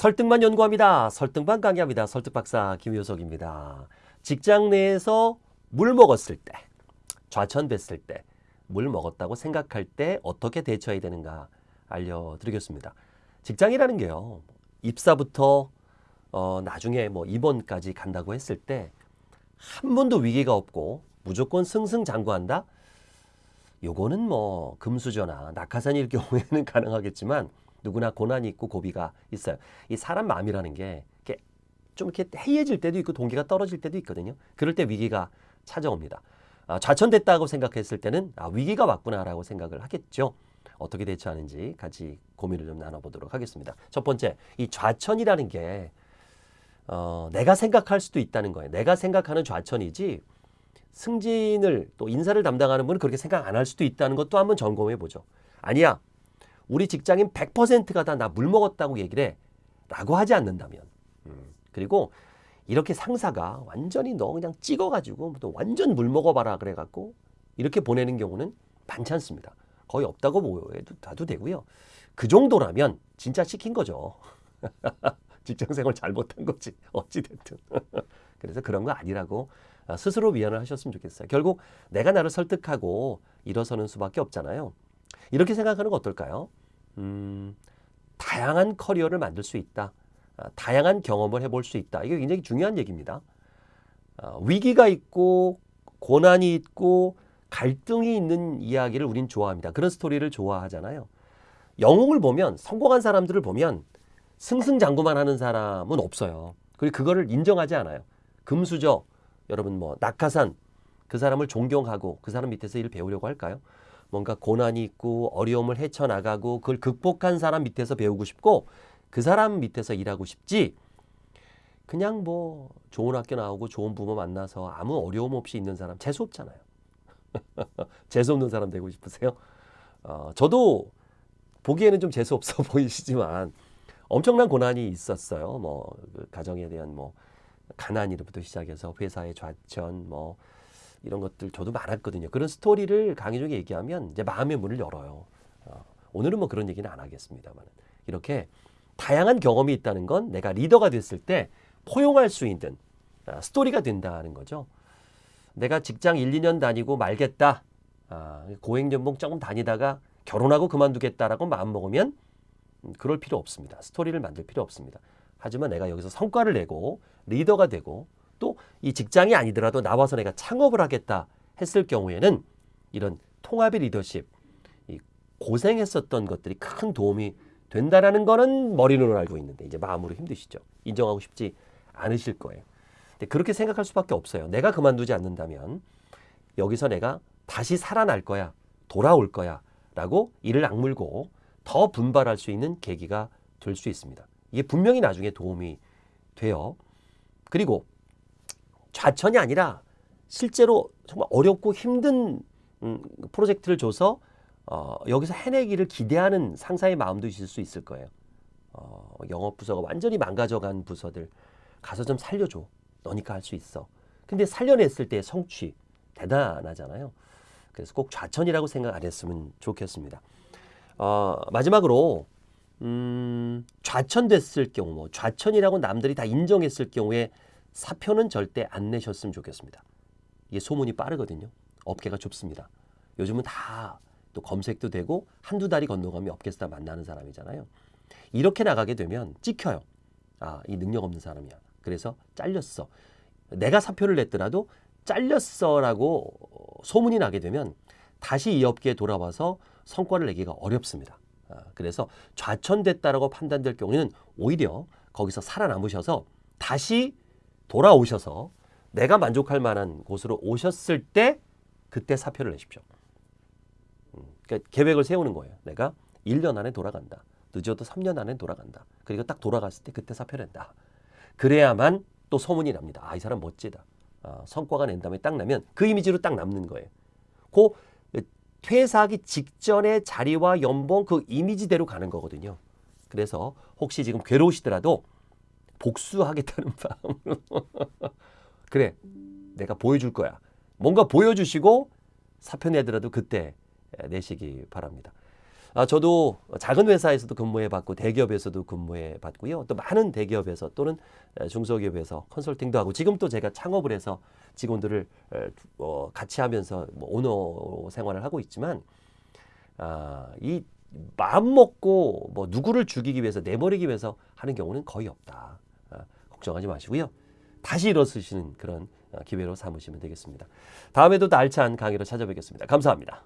설득만 연구합니다. 설득만 강의합니다. 설득박사 김효석입니다. 직장 내에서 물 먹었을 때, 좌천됐을 때, 물 먹었다고 생각할 때 어떻게 대처해야 되는가 알려드리겠습니다. 직장이라는 게요. 입사부터 어, 나중에 뭐 입원까지 간다고 했을 때 한 번도 위기가 없고 무조건 승승장구한다? 요거는 뭐 금수저나 낙하산일 경우에는 가능하겠지만 누구나 고난이 있고 고비가 있어요. 이 사람 마음이라는 게 좀 이렇게 해이해질 때도 있고 동기가 떨어질 때도 있거든요. 그럴 때 위기가 찾아옵니다. 아, 좌천됐다고 생각했을 때는 아, 위기가 왔구나라고 생각을 하겠죠. 어떻게 대처하는지 같이 고민을 좀 나눠보도록 하겠습니다. 첫 번째, 이 좌천이라는 게 어, 내가 생각할 수도 있다는 거예요. 내가 생각하는 좌천이지 승진을 또 인사를 담당하는 분은 그렇게 생각 안 할 수도 있다는 것도 한번 점검해 보죠. 아니야. 우리 직장인 100%가 다 나 물 먹었다고 얘기를 해. 라고 하지 않는다면. 음, 그리고 이렇게 상사가 완전히 너 그냥 찍어가지고 또 완전 물 먹어봐라 그래갖고 이렇게 보내는 경우는 많지 않습니다. 거의 없다고 보여도 봐도 되고요. 그 정도라면 진짜 시킨 거죠. 직장 생활 잘못한 거지. 어찌됐든. 그래서 그런 거 아니라고 스스로 위안을 하셨으면 좋겠어요. 결국 내가 나를 설득하고 일어서는 수밖에 없잖아요. 이렇게 생각하는 거 어떨까요? 음, 다양한 커리어를 만들 수 있다. 아, 다양한 경험을 해볼 수 있다. 이게 굉장히 중요한 얘기입니다. 아, 위기가 있고 고난이 있고 갈등이 있는 이야기를 우린 좋아합니다. 그런 스토리를 좋아하잖아요. 영웅을 보면 성공한 사람들을 보면 승승장구만 하는 사람은 없어요. 그리고 그거를 인정하지 않아요. 금수저 여러분 뭐 낙하산 그 사람을 존경하고 그 사람 밑에서 일을 배우려고 할까요? 뭔가 고난이 있고 어려움을 헤쳐나가고 그걸 극복한 사람 밑에서 배우고 싶고 그 사람 밑에서 일하고 싶지 그냥 뭐 좋은 학교 나오고 좋은 부모 만나서 아무 어려움 없이 있는 사람 재수 없잖아요. 재수 없는 사람 되고 싶으세요? 어, 저도 보기에는 좀 재수 없어 보이시지만 엄청난 고난이 있었어요. 뭐그 가정에 대한 뭐 가난이로부터 시작해서 회사의 좌천 뭐 이런 것들 저도 많았거든요. 그런 스토리를 강의 중에 얘기하면 이제 마음의 문을 열어요. 어, 오늘은 뭐 그런 얘기는 안 하겠습니다만 이렇게 다양한 경험이 있다는 건 내가 리더가 됐을 때 포용할 수 있는 아, 스토리가 된다는 거죠. 내가 직장 1, 2년 다니고 말겠다. 아, 고액연봉 조금 다니다가 결혼하고 그만두겠다라고 마음먹으면 음, 그럴 필요 없습니다. 스토리를 만들 필요 없습니다. 하지만 내가 여기서 성과를 내고 리더가 되고 또 이 직장이 아니더라도 나와서 내가 창업을 하겠다 했을 경우에는 이런 통합의 리더십, 이 고생했었던 것들이 큰 도움이 된다라는 거는 머리로는 알고 있는데 이제 마음으로 힘드시죠. 인정하고 싶지 않으실 거예요. 근데 그렇게 생각할 수밖에 없어요. 내가 그만두지 않는다면 여기서 내가 다시 살아날 거야, 돌아올 거야 라고 이를 악물고 더 분발할 수 있는 계기가 될 수 있습니다. 이게 분명히 나중에 도움이 돼요. 그리고 좌천이 아니라 실제로 정말 어렵고 힘든 음, 프로젝트를 줘서 어, 여기서 해내기를 기대하는 상사의 마음도 있을 수 있을 거예요. 어, 영업 부서가 완전히 망가져간 부서들 가서 좀 살려줘. 너니까 할 수 있어. 근데 살려냈을 때 성취 대단하잖아요. 그래서 꼭 좌천이라고 생각 안 했으면 좋겠습니다. 어, 마지막으로 음, 좌천됐을 경우, 뭐 좌천이라고 남들이 다 인정했을 경우에 사표는 절대 안 내셨으면 좋겠습니다. 이게 소문이 빠르거든요. 업계가 좁습니다. 요즘은 다 또 검색도 되고 한두 달이 건너가면 업계에서 다 만나는 사람이잖아요. 이렇게 나가게 되면 찍혀요. 아, 이 능력 없는 사람이야. 그래서 잘렸어. 내가 사표를 냈더라도 잘렸어라고 소문이 나게 되면 다시 이 업계에 돌아와서 성과를 내기가 어렵습니다. 아, 그래서 좌천됐다라고 판단될 경우에는 오히려 거기서 살아남으셔서 다시 돌아오셔서 내가 만족할 만한 곳으로 오셨을 때 그때 사표를 내십시오. 음, 그러니까 계획을 세우는 거예요. 내가 1년 안에 돌아간다. 늦어도 3년 안에 돌아간다. 그리고 딱 돌아갔을 때 그때 사표 낸다. 그래야만 또 소문이 납니다. 아, 이 사람 멋지다. 아, 성과가 낸 다음에 딱 나면 그 이미지로 딱 남는 거예요. 그 퇴사하기 직전의 자리와 연봉 그 이미지대로 가는 거거든요. 그래서 혹시 지금 괴로우시더라도 복수하겠다는 마음으로 그래 내가 보여줄 거야. 뭔가 보여주시고 사표 내더라도 그때 내시기 바랍니다. 아, 저도 작은 회사에서도 근무해 봤고 대기업에서도 근무해 봤고요. 또 많은 대기업에서 또는 에, 중소기업에서 컨설팅도 하고 지금 또 제가 창업을 해서 직원들을 에, 어, 같이 하면서 뭐 오너 생활을 하고 있지만 아, 이 마음 먹고 뭐 누구를 죽이기 위해서 내버리기 위해서 하는 경우는 거의 없다. 아, 걱정하지 마시고요. 다시 일어서시는 그런 어, 기회로 삼으시면 되겠습니다. 다음에도 또 알찬 강의로 찾아뵙겠습니다. 감사합니다.